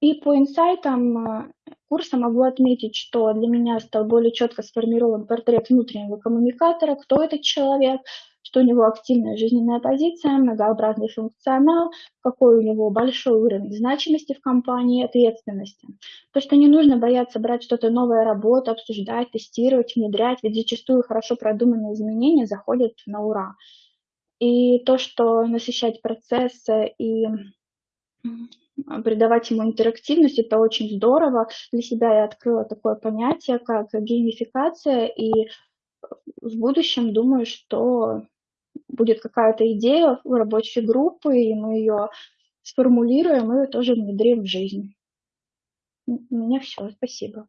И по инсайтам э, курса могу отметить, что для меня стал более четко сформирован портрет внутреннего коммуникатора, кто этот человек, что у него активная жизненная позиция, многообразный функционал, какой у него большой уровень значимости в компании, ответственности. То, что не нужно бояться брать что-то новое, работу, обсуждать, тестировать, внедрять, ведь зачастую хорошо продуманные изменения заходят на ура. И то, что насыщать процессы и придавать ему интерактивность, это очень здорово. Для себя я открыла такое понятие, как геймификация, и в будущем думаю, что будет какая-то идея у рабочей группы, и мы ее сформулируем и тоже внедрим в жизнь. У меня все, спасибо.